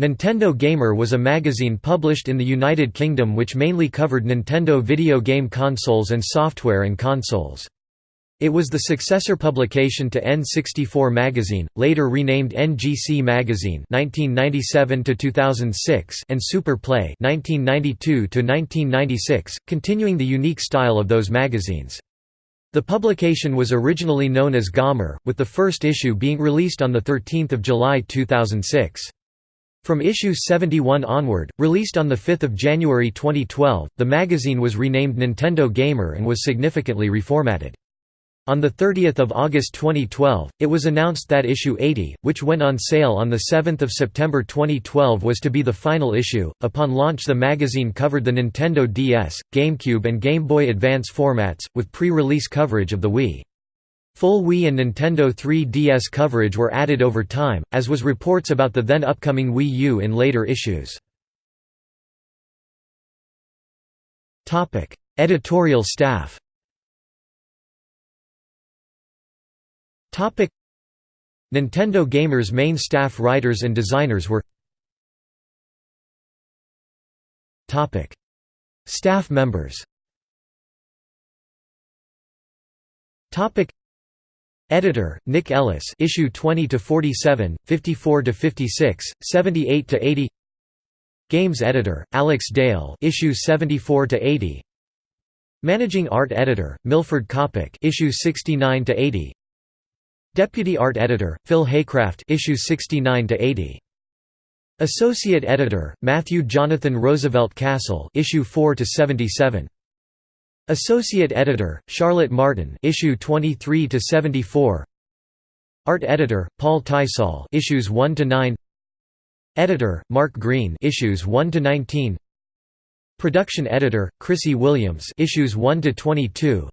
Nintendo Gamer was a magazine published in the United Kingdom which mainly covered Nintendo video game consoles and software and consoles. It was the successor publication to N64 magazine, later renamed NGC Magazine (1997–2006) and Super Play (1992–1996), continuing the unique style of those magazines. The publication was originally known as Gamer, with the first issue being released on 13 July 2006. From issue 71 onward, released on 5 January 2012, the magazine was renamed Nintendo Gamer and was significantly reformatted. On 30 August 2012, it was announced that issue 80, which went on sale on 7 September 2012 was to be the final issue. Upon launch the magazine covered the Nintendo DS, GameCube and Game Boy Advance formats, with pre-release coverage of the Wii. Full Wii and Nintendo 3DS coverage were added over time, as was reports about the then upcoming Wii U in later issues. Editorial staff Nintendo Gamer's main staff writers and designers were Staff members Editor Nick Ellis. Issue 20 to 47 54 to 56 78 to 80 Games editor Alex Dale. Issue 74 to 80 Managing art editor Milford Coppock issue 69 to 80 Deputy Art Editor, Phil Haycraft. Issues 69 to 80. Associate Editor, Matthew Jonathan Roosevelt Castle. Issue 4 to 77. Associate Editor, Charlotte Martin issue 23 to 74. Art Editor, Paul Tysol issues 1 to 9. Editor, Mark Green issues 1 to 19. Production Editor, Chrissy Williams issues 1 to 22.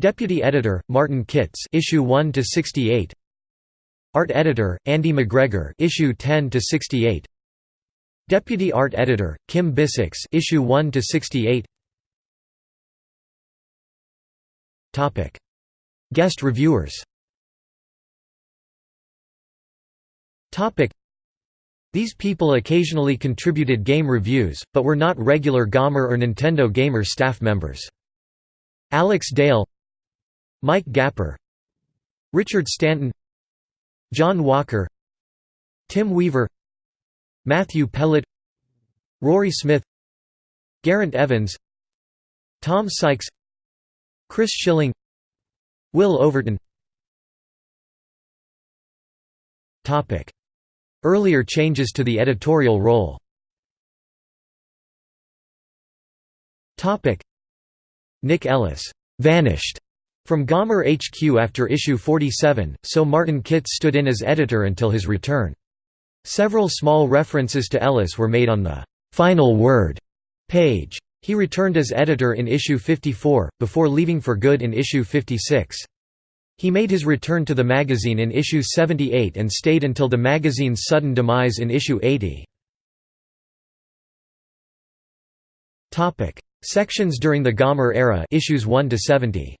Deputy Editor, Martin Kitts issue 1 to 68. Art Editor, Andy McGregor issue 10 to 68. Deputy Art Editor, Kim Bissix issue 1 to 68. Topic: Guest reviewers. Topic: These people occasionally contributed game reviews, but were not regular Gamer or Nintendo Gamer staff members. Alex Dale Mike Gapper Richard Stanton John Walker Tim Weaver Matthew Pellet Rory Smith Garrett Evans Tom Sykes Chris Schilling Will Overton Earlier changes to the editorial role Nick Ellis vanished from Gamer HQ after issue 47, so Martin Kitts stood in as editor until his return. Several small references to Ellis were made on the «Final Word» page. He returned as editor in issue 54, before leaving for good in issue 56. He made his return to the magazine in issue 78 and stayed until the magazine's sudden demise in issue 80. Sections during the Gamer era issues 1 to 70.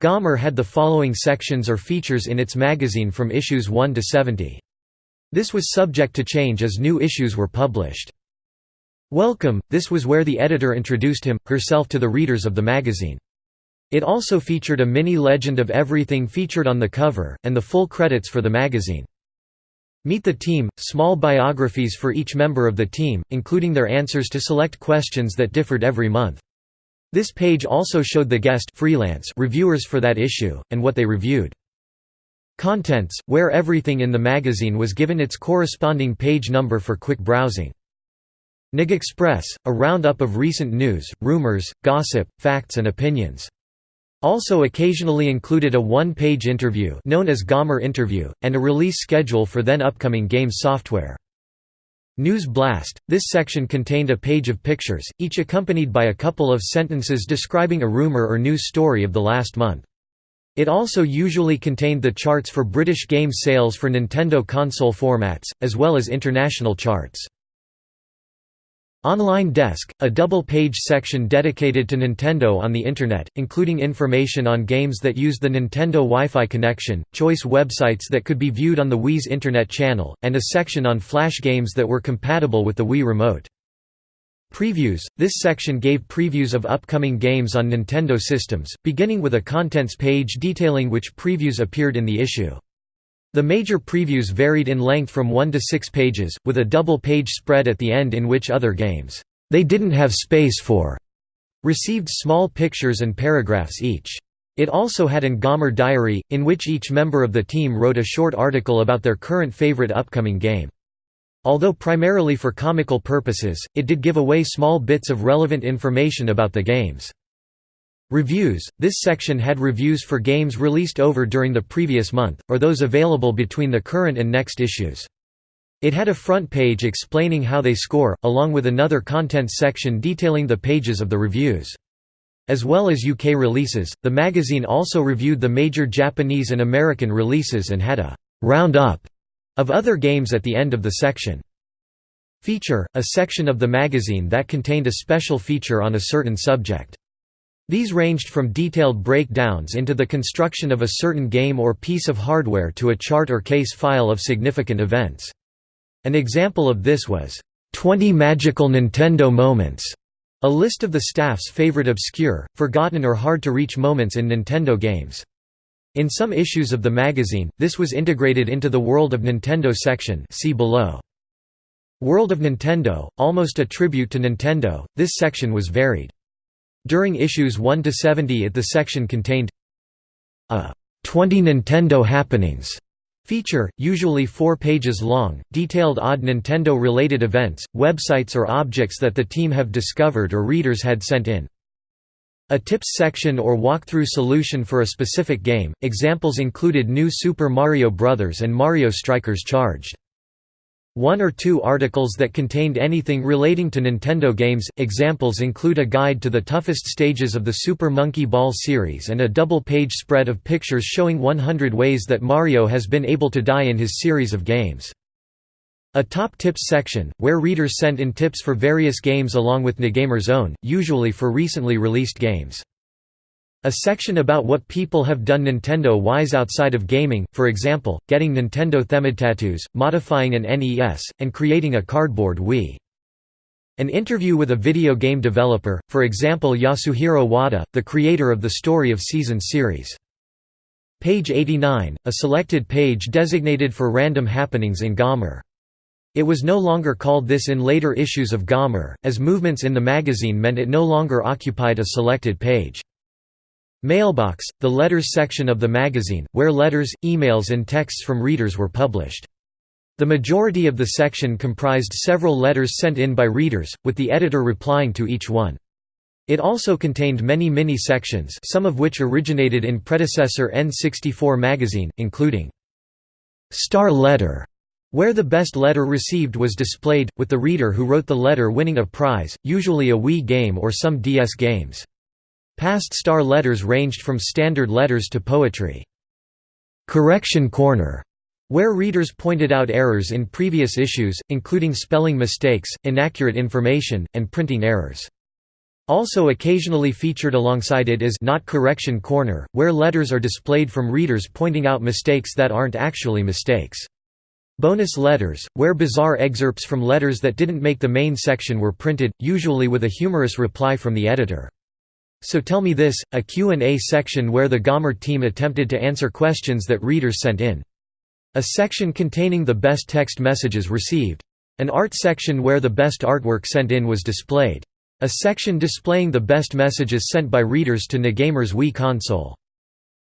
Gamer had the following sections or features in its magazine from issues 1 to 70. This was subject to change as new issues were published. Welcome, this was where the editor introduced him, herself to the readers of the magazine. It also featured a mini legend of everything featured on the cover, and the full credits for the magazine. Meet the Team, small biographies for each member of the team, including their answers to select questions that differed every month. This page also showed the guest freelance reviewers for that issue, and what they reviewed. Contents, where everything in the magazine was given its corresponding page number for quick browsing. NIG Express, a roundup of recent news, rumors, gossip, facts and opinions. Also occasionally included a one-page interview known as Gamer Interview, and a release schedule for then upcoming game software. News Blast – This section contained a page of pictures, each accompanied by a couple of sentences describing a rumor or news story of the last month. It also usually contained the charts for British game sales for Nintendo console formats, as well as international charts. Online Desk, a double-page section dedicated to Nintendo on the Internet, including information on games that used the Nintendo Wi-Fi connection, choice websites that could be viewed on the Wii's Internet channel, and a section on Flash games that were compatible with the Wii Remote. Previews – This section gave previews of upcoming games on Nintendo systems, beginning with a contents page detailing which previews appeared in the issue. The major previews varied in length from 1 to 6 pages, with a double-page spread at the end in which other games, "'they didn't have space for' received small pictures and paragraphs each. It also had an Gamer diary, in which each member of the team wrote a short article about their current favorite upcoming game. Although primarily for comical purposes, it did give away small bits of relevant information about the games. Reviews – This section had reviews for games released over during the previous month, or those available between the current and next issues. It had a front page explaining how they score, along with another contents section detailing the pages of the reviews. As well as UK releases, the magazine also reviewed the major Japanese and American releases and had a «roundup» of other games at the end of the section. Feature – a section of the magazine that contained a special feature on a certain subject. These ranged from detailed breakdowns into the construction of a certain game or piece of hardware to a chart or case file of significant events. An example of this was, "'20 Magical Nintendo Moments' a list of the staff's favorite obscure, forgotten or hard-to-reach moments in Nintendo games. In some issues of the magazine, this was integrated into the World of Nintendo section see below. World of Nintendo, almost a tribute to Nintendo, this section was varied. During issues 1 to 70 it the section contained a 20 Nintendo happenings feature, usually four pages long, detailed odd Nintendo-related events, websites or objects that the team have discovered or readers had sent in. A tips section or walkthrough solution for a specific game, examples included New Super Mario Bros. and Mario Strikers Charged. One or two articles that contained anything relating to Nintendo games, examples include a guide to the toughest stages of the Super Monkey Ball series and a double-page spread of pictures showing 100 ways that Mario has been able to die in his series of games. A top tips section, where readers sent in tips for various games along with NGamer's own, usually for recently released games. A section about what people have done Nintendo-wise outside of gaming, for example, getting Nintendo-themed tattoos, modifying an NES, and creating a cardboard Wii. An interview with a video game developer, for example Yasuhiro Wada, the creator of the Story of Seasons series. Page 89, a selected page designated for random happenings in Gamer. It was no longer called this in later issues of Gamer, as movements in the magazine meant it no longer occupied a selected page. Mailbox, the letters section of the magazine, where letters, emails and texts from readers were published. The majority of the section comprised several letters sent in by readers, with the editor replying to each one. It also contained many mini-sections some of which originated in predecessor N64 magazine, including «Star Letter», where the best letter received was displayed, with the reader who wrote the letter winning a prize, usually a Wii game or some DS games. Past star letters ranged from standard letters to poetry. Correction Corner, where readers pointed out errors in previous issues, including spelling mistakes, inaccurate information, and printing errors. Also occasionally featured alongside it is Not Correction Corner, where letters are displayed from readers pointing out mistakes that aren't actually mistakes. Bonus letters, where bizarre excerpts from letters that didn't make the main section were printed, usually with a humorous reply from the editor. So Tell Me This, a Q&A section where the Gamer team attempted to answer questions that readers sent in. A section containing the best text messages received. An art section where the best artwork sent in was displayed. A section displaying the best messages sent by readers to NGamer's Wii console.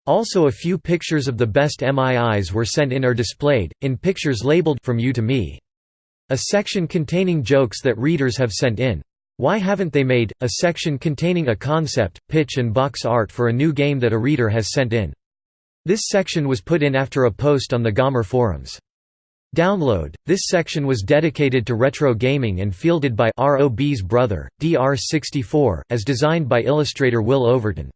Also a few pictures of the best MIIs were sent in or displayed, in pictures labeled From You to Me. A section containing jokes that readers have sent in. Why Haven't They Made? A section containing a concept, pitch and box art for a new game that a reader has sent in. This section was put in after a post on the Gamer forums. Download. This section was dedicated to retro gaming and fielded by ROB's brother, DR64, as designed by illustrator Will Overton.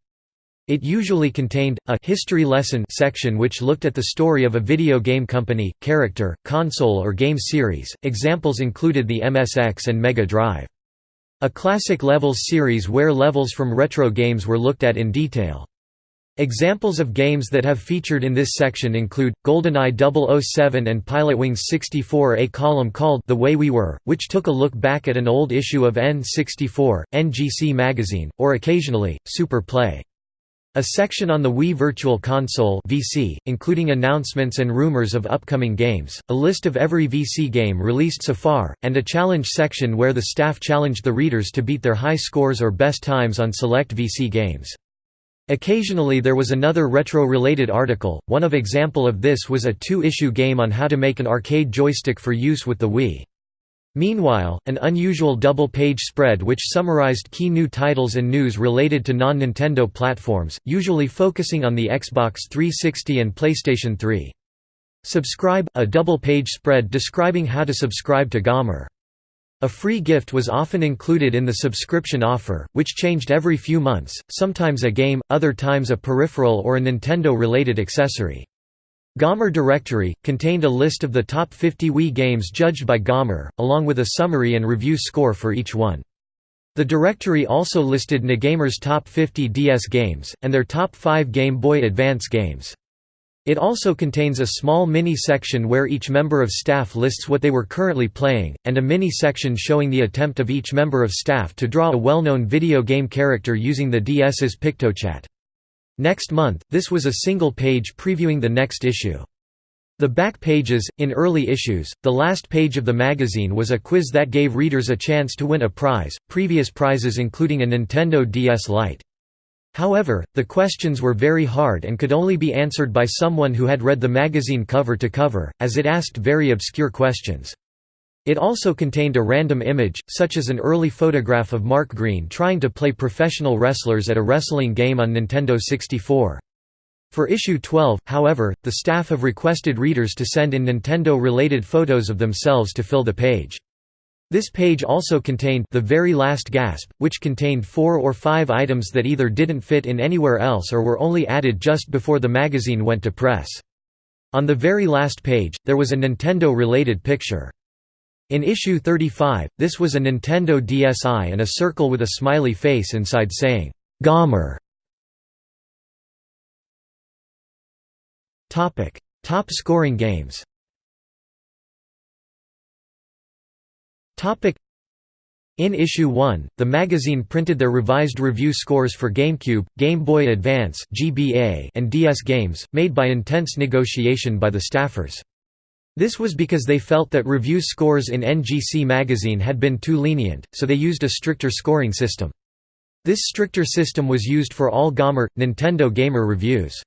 It usually contained, a «history lesson» section which looked at the story of a video game company, character, console or game series. Examples included the MSX and Mega Drive. A classic levels series where levels from retro games were looked at in detail. Examples of games that have featured in this section include, GoldenEye 007 and Pilotwings 64 a column called The Way We Were, which took a look back at an old issue of N64, NGC magazine, or occasionally, Super Play. A section on the Wii Virtual Console (VC), including announcements and rumors of upcoming games, a list of every VC game released so far, and a challenge section where the staff challenged the readers to beat their high scores or best times on select VC games. Occasionally there was another retro-related article, one of example of this was a two-issue game on how to make an arcade joystick for use with the Wii. Meanwhile, an unusual double-page spread which summarized key new titles and news related to non-Nintendo platforms, usually focusing on the Xbox 360 and PlayStation 3. Subscribe – a double-page spread describing how to subscribe to Gamer. A free gift was often included in the subscription offer, which changed every few months, sometimes a game, other times a peripheral or a Nintendo-related accessory. Gamer Directory, contained a list of the top 50 Wii games judged by Gamer, along with a summary and review score for each one. The directory also listed NGamer's top 50 DS games, and their top 5 Game Boy Advance games. It also contains a small mini-section where each member of staff lists what they were currently playing, and a mini-section showing the attempt of each member of staff to draw a well-known video game character using the DS's PictoChat. Next month, this was a single page previewing the next issue. The back pages, in early issues, the last page of the magazine was a quiz that gave readers a chance to win a prize, previous prizes including a Nintendo DS Lite. However, the questions were very hard and could only be answered by someone who had read the magazine cover to cover, as it asked very obscure questions. It also contained a random image, such as an early photograph of Mark Green trying to play professional wrestlers at a wrestling game on Nintendo 64. For issue 12, however, the staff have requested readers to send in Nintendo-related photos of themselves to fill the page. This page also contained The Very Last Gasp, which contained four or five items that either didn't fit in anywhere else or were only added just before the magazine went to press. On the very last page, there was a Nintendo-related picture. In issue 35, this was a Nintendo DSi and a circle with a smiley face inside saying. Topic: Top scoring games. In issue 1, the magazine printed their revised review scores for GameCube, Game Boy Advance and DS games, made by intense negotiation by the staffers. This was because they felt that review scores in NGC magazine had been too lenient, so they used a stricter scoring system. This stricter system was used for all Gamer, Nintendo Gamer reviews.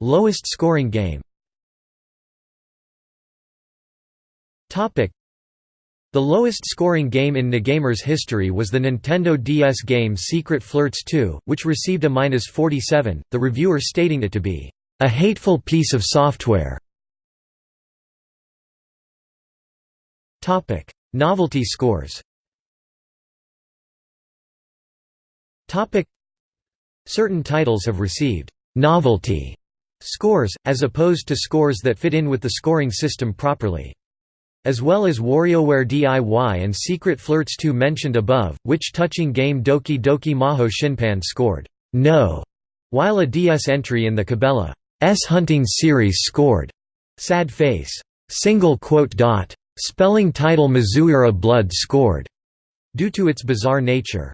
Lowest scoring game The lowest scoring game in NGamer's history was the Nintendo DS game Secret Flirts 2, which received a -47, the reviewer stating it to be a hateful piece of software. Novelty scores. Certain titles have received novelty scores as opposed to scores that fit in with the scoring system properly. As well as WarioWare DIY and Secret Flirts 2 mentioned above, which touching game Doki Doki Majo Shinpan scored no, while a DS entry in the Cabela Hunting series scored. Sad Face. Single quote dot. Spelling title Mizuiro Blood scored. Due to its bizarre nature.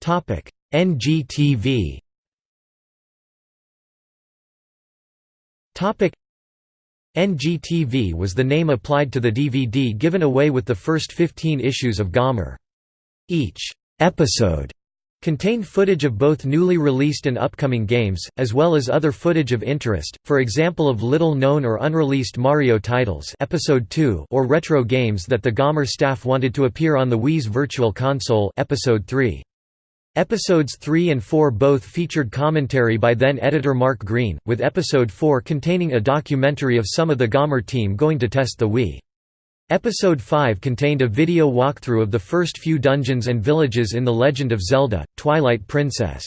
Topic. NGTV Topic. NGTV was the name applied to the DVD given away with the first 15 issues of Gamer. Each episode contained footage of both newly released and upcoming games, as well as other footage of interest, for example of little-known or unreleased Mario titles episode 2 or retro games that the Gamer staff wanted to appear on the Wii's Virtual Console episode 3. Episodes 3 and 4 both featured commentary by then-editor Mark Green, with episode 4 containing a documentary of some of the Gamer team going to test the Wii. Episode 5 contained a video walkthrough of the first few dungeons and villages in The Legend of Zelda, Twilight Princess.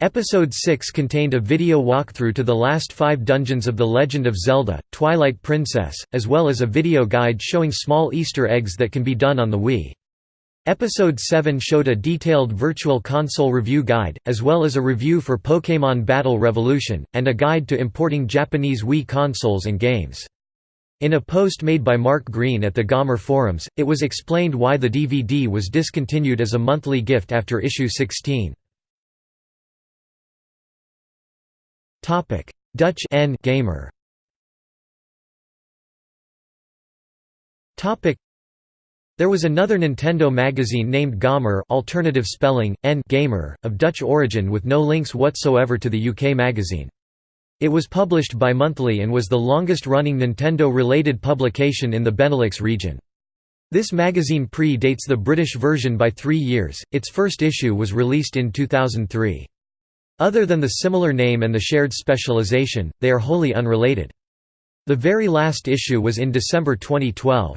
Episode 6 contained a video walkthrough to the last five dungeons of The Legend of Zelda, Twilight Princess, as well as a video guide showing small Easter eggs that can be done on the Wii. Episode 7 showed a detailed Virtual Console review guide, as well as a review for Pokémon Battle Revolution, and a guide to importing Japanese Wii consoles and games. In a post made by Mark Green at the Gamer forums, it was explained why the DVD was discontinued as a monthly gift after issue 16. Topic: Dutch N gamer. There was another Nintendo magazine named Gamer, alternative spelling N gamer, of Dutch origin with no links whatsoever to the UK magazine. It was published bi-monthly and was the longest-running Nintendo-related publication in the Benelux region. This magazine pre-dates the British version by three years, its first issue was released in 2003. Other than the similar name and the shared specialization, they are wholly unrelated. The very last issue was in December 2012.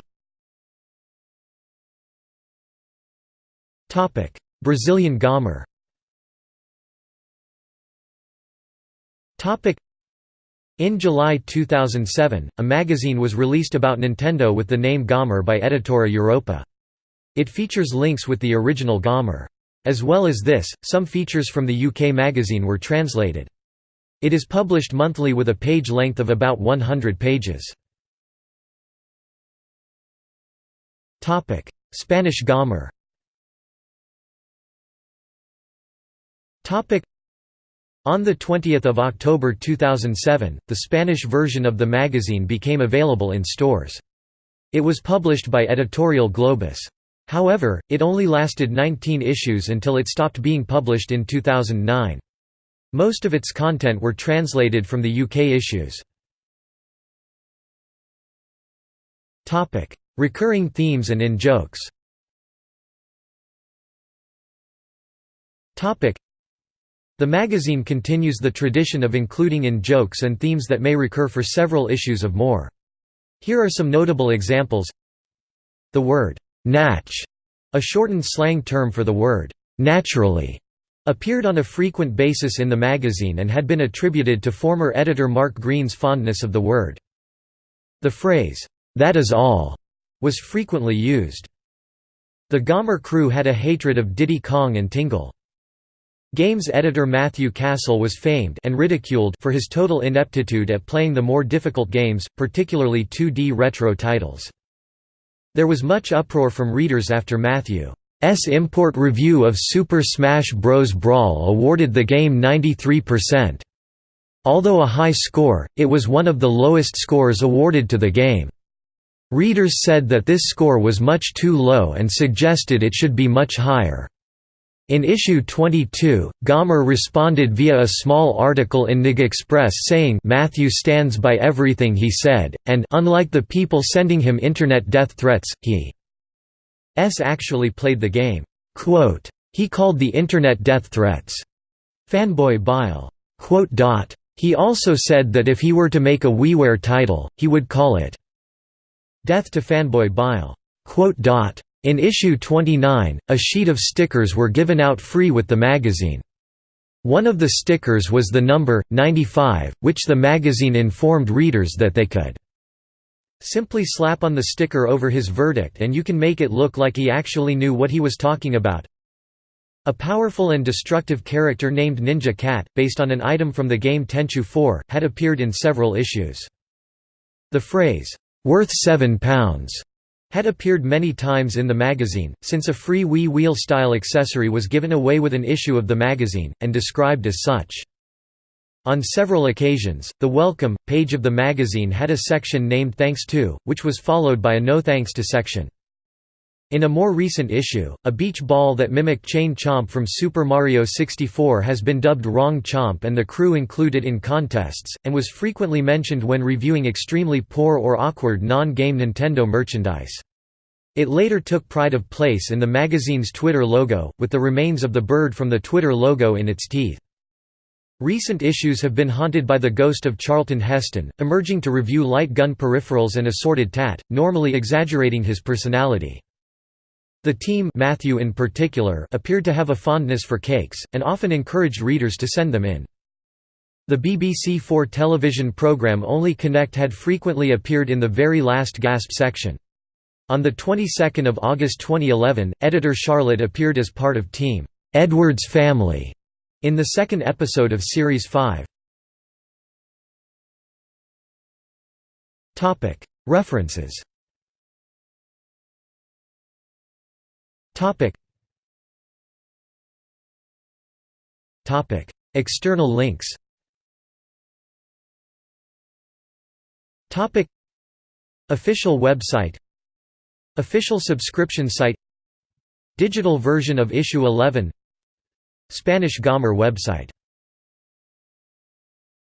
Brazilian Gamer in July 2007, a magazine was released about Nintendo with the name Gamer by Editora Europa. It features links with the original Gamer. As well as this, some features from the UK magazine were translated. It is published monthly with a page length of about 100 pages. Spanish Gamer on 20 October 2007, the Spanish version of the magazine became available in stores. It was published by Editorial Globus. However, it only lasted 19 issues until it stopped being published in 2009. Most of its content were translated from the UK issues. Recurring themes and in-jokes The magazine continues the tradition of including in-jokes and themes that may recur for several issues of more. Here are some notable examples The word Natch, a shortened slang term for the word naturally, appeared on a frequent basis in the magazine and had been attributed to former editor Mark Green's fondness of the word. The phrase, that is all, was frequently used. The Gomer crew had a hatred of Diddy Kong and Tingle. Games editor Matthew Castle was famed and ridiculed for his total ineptitude at playing the more difficult games, particularly 2D retro titles. There was much uproar from readers after Matthew's import review of Super Smash Bros. Brawl awarded the game 93%. Although a high score, it was one of the lowest scores awarded to the game. Readers said that this score was much too low and suggested it should be much higher. In issue 22, Gamer responded via a small article in NIG Express saying Matthew stands by everything he said, and unlike the people sending him internet death threats, he s actually played the game. Quote, he called the internet death threats fanboy bile. He also said that if he were to make a WiiWare title, he would call it Death to Fanboy Bile. In issue 29, a sheet of stickers were given out free with the magazine. One of the stickers was the number, 95, which the magazine informed readers that they could simply slap on the sticker over his verdict and you can make it look like he actually knew what he was talking about. A powerful and destructive character named Ninja Cat, based on an item from the game Tenchu 4, had appeared in several issues. The phrase, "'worth seven pounds' had appeared many times in the magazine, since a free Wii wheel-style accessory was given away with an issue of the magazine, and described as such. On several occasions, the Welcome page of the magazine had a section named Thanks To, which was followed by a No Thanks To section. In a more recent issue, a beach ball that mimicked Chain Chomp from Super Mario 64 has been dubbed Wrong Chomp and the crew included in contests, and was frequently mentioned when reviewing extremely poor or awkward non-game Nintendo merchandise. It later took pride of place in the magazine's Twitter logo, with the remains of the bird from the Twitter logo in its teeth. Recent issues have been haunted by the ghost of Charlton Heston, emerging to review light gun peripherals and assorted tat, normally exaggerating his personality. The team Matthew in particular appeared to have a fondness for cakes, and often encouraged readers to send them in. The BBC Four television programme Only Connect had frequently appeared in the very last gasp section. On the 22nd of August 2011, editor Charlotte appeared as part of Team Edwards Family in the second episode of Series 5. References External links. Topic. Official website. Official subscription site. Digital version of issue 11 Spanish Gomer website